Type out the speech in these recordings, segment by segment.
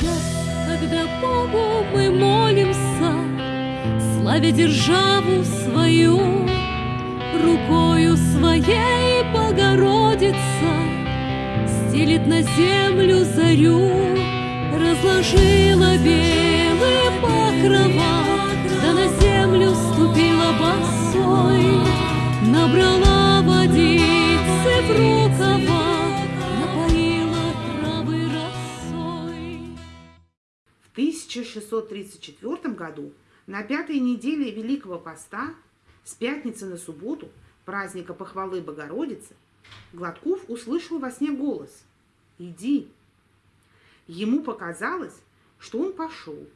час, когда Богу мы молимся, Славя державу свою, Рукою своей Богородица Стелит на землю зарю, Разложила белые покрова, Да на землю ступила босой, Набрала 1634 году на пятой неделе Великого Поста с пятницы на субботу, праздника похвалы Богородицы, Гладков услышал во сне голос «Иди». Ему показалось, что он пошел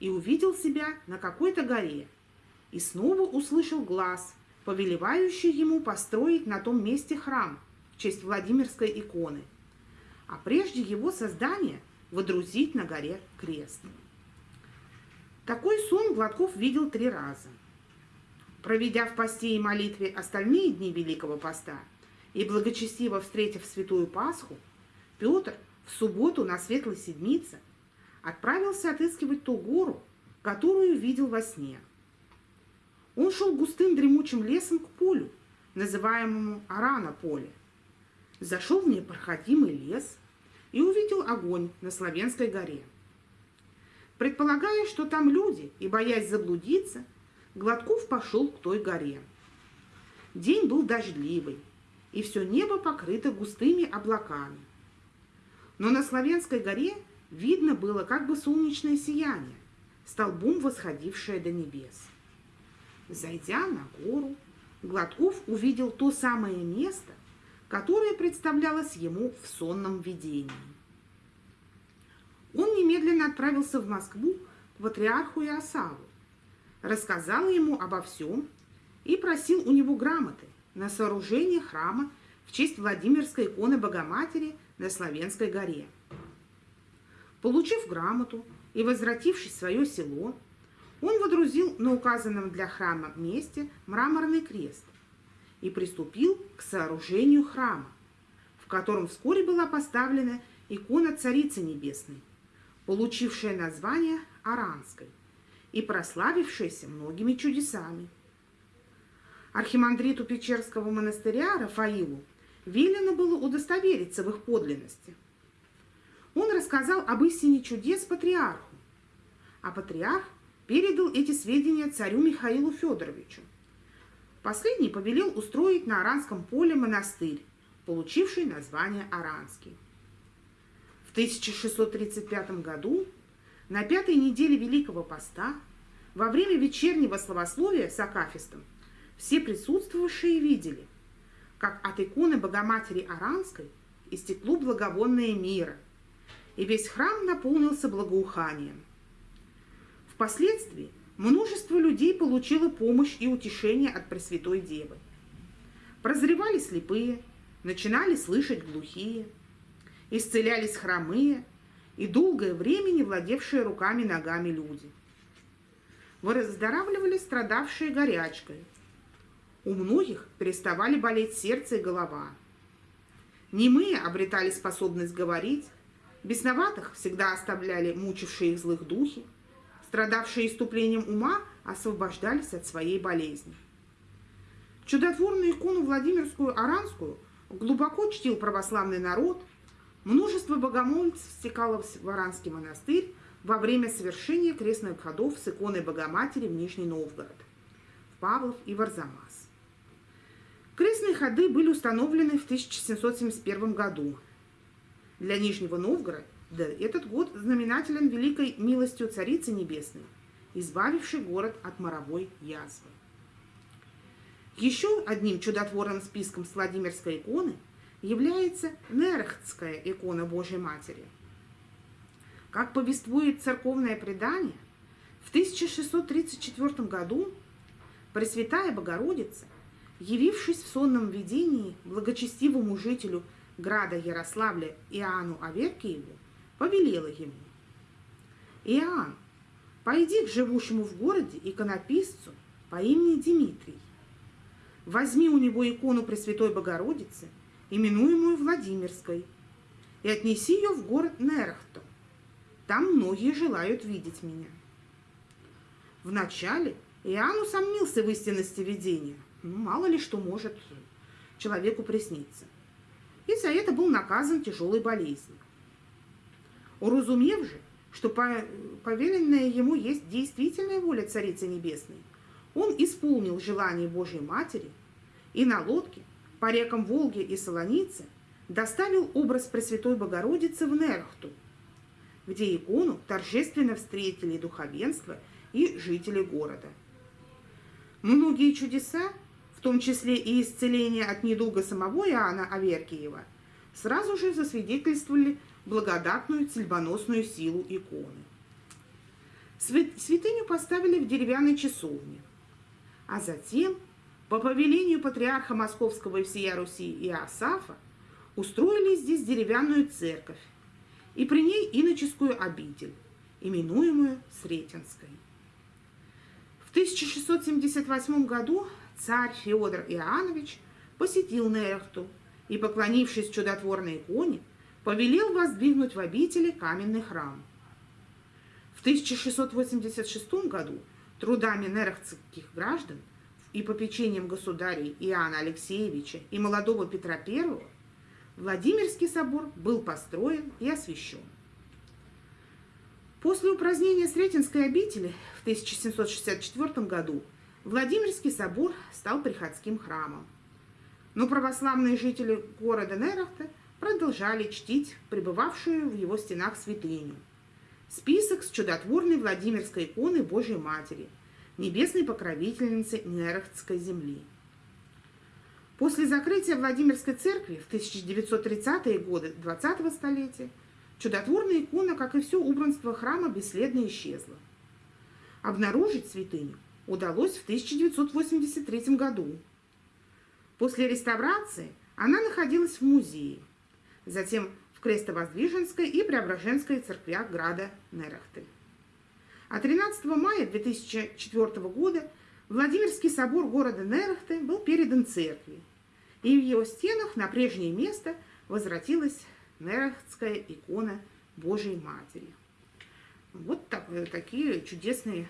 и увидел себя на какой-то горе, и снова услышал глаз, повелевающий ему построить на том месте храм в честь Владимирской иконы, а прежде его создания водрузить на горе крест. Такой сон Гладков видел три раза. Проведя в посте и молитве остальные дни Великого Поста и благочестиво встретив Святую Пасху, Петр в субботу на Светлой Седмице отправился отыскивать ту гору, которую видел во сне. Он шел густым дремучим лесом к полю, называемому Арана поле. Зашел в непроходимый лес и увидел огонь на Славянской горе. Предполагая, что там люди, и боясь заблудиться, Гладков пошел к той горе. День был дождливый, и все небо покрыто густыми облаками. Но на Славянской горе видно было как бы солнечное сияние, столбом восходившее до небес. Зайдя на гору, Гладков увидел то самое место, которое представлялось ему в сонном видении. Он немедленно отправился в Москву к патриарху Иосаву, рассказал ему обо всем и просил у него грамоты на сооружение храма в честь Владимирской иконы Богоматери на Славянской горе. Получив грамоту и возвратившись в свое село, он водрузил на указанном для храма месте мраморный крест и приступил к сооружению храма, в котором вскоре была поставлена икона Царицы Небесной – получившая название Аранской и прославившаяся многими чудесами. Архимандриту Печерского монастыря Рафаилу велено было удостовериться в их подлинности. Он рассказал об истине чудес патриарху, а патриарх передал эти сведения царю Михаилу Федоровичу. Последний повелел устроить на Аранском поле монастырь, получивший название Аранский. 1635 году, на пятой неделе Великого Поста, во время вечернего словословия с Акафистом, все присутствовавшие видели, как от иконы Богоматери Аранской истекло благовонное мира, и весь храм наполнился благоуханием. Впоследствии множество людей получило помощь и утешение от Пресвятой Девы. Прозревали слепые, начинали слышать глухие – исцелялись хромые и долгое время не владевшие руками и ногами люди. Выздоравливали страдавшие горячкой. У многих переставали болеть сердце и голова. Немые обретали способность говорить, бесноватых всегда оставляли мучившие их злых духи, страдавшие иступлением ума освобождались от своей болезни. Чудотворную икону Владимирскую Аранскую глубоко чтил православный народ – Множество богомольцев стекало в Варанский монастырь во время совершения крестных ходов с иконой Богоматери в Нижний Новгород, в Павлов и в Арзамас. Крестные ходы были установлены в 1771 году. Для Нижнего Новгорода этот год знаменателен великой милостью Царицы Небесной, избавившей город от моровой язвы. Еще одним чудотворным списком с Владимирской иконы – является Нерхтская икона Божьей Матери. Как повествует церковное предание, в 1634 году Пресвятая Богородица, явившись в сонном видении благочестивому жителю града Ярославля Иоанну Аверкиеву, повелела ему. «Иоанн, пойди к живущему в городе иконописцу по имени Дмитрий. Возьми у него икону Пресвятой Там многие желают видеть меня. Вначале Иоанн усомнился в истинности видения. Ну, мало ли что может человеку присниться. И за это был наказан тяжелой болезнью. Уразумев же, что повеленная ему есть действительная воля Царицы Небесной, он исполнил желание Божьей Матери и на лодке по рекам Волги и Солоницы доставил образ Пресвятой Богородицы в Нерхту, где икону торжественно встретили духовенство и жители города. Многие чудеса, в том числе и исцеление от недуга самого Иоанна Аверкиева, сразу же засвидетельствовали благодатную цельбоносную силу иконы. Святыню поставили в деревянной часовне, а затем, по повелению патриарха Московского и всея Руси Иосафа, устроили здесь деревянную церковь и при ней иноческую обитель, именуемую Сретенской. В 1678 году царь Феодор Иоаннович посетил Нерехту и, поклонившись чудотворной иконе, повелел воздвигнуть в обители каменный храм. В 1686 году трудами нерехтских граждан и попечением государей Иоанна Алексеевича и молодого Петра I Владимирский собор был построен и освящен. После упразднения Сретенской обители в 1764 году Владимирский собор стал приходским храмом. Но православные жители города Нерахта продолжали чтить пребывавшую в его стенах святыню. Список с чудотворной Владимирской иконой Божьей Матери, небесной покровительницы Нерахтской земли. После закрытия Владимирской церкви в 1930-е годы 20-го столетия чудотворная икона, как и все убранство храма, бесследно исчезла. Обнаружить святыню удалось в 1983 году. После реставрации она находилась в музее, затем в Крестовоздвиженской и Преображенской церквях града Нерахты. А 13 мая 2004 года Владимирский собор города Нерахты был передан церкви, и в его стенах на прежнее место возвратилась Нерахтская икона Божьей Матери. Вот так, э, такие чудесные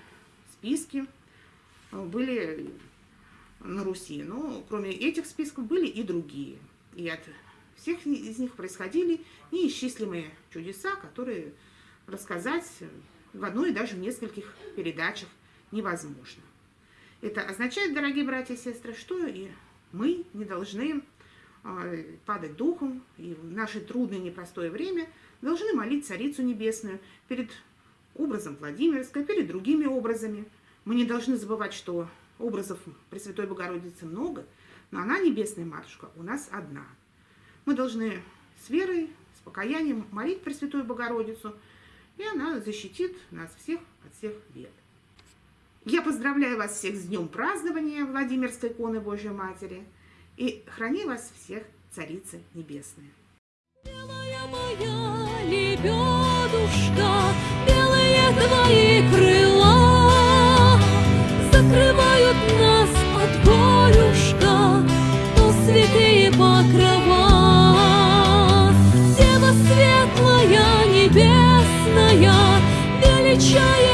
списки э, были на Руси. Но кроме этих списков были и другие. И от всех из них происходили неисчислимые чудеса, которые рассказать в одной и даже в нескольких передачах невозможно. Это означает, дорогие братья и сестры, что и мы не должны а, падать духом и в наше трудное непростое время должны молить Царицу Небесную перед образом Владимирской, перед другими образами. Мы не должны забывать, что образов Пресвятой Богородицы много, но она, Небесная Матушка, у нас одна. Мы должны с верой, с покаянием молить Пресвятую Богородицу, и она защитит нас всех от всех бед. Я поздравляю вас всех с днем празднования Владимирской иконы Божьей Матери и храни вас всех Царица Небесная. Белая моя лебедушка, белые твои крыла закрывают нас от горюшка, то святые покрова. Дева светлая, небесная, show you.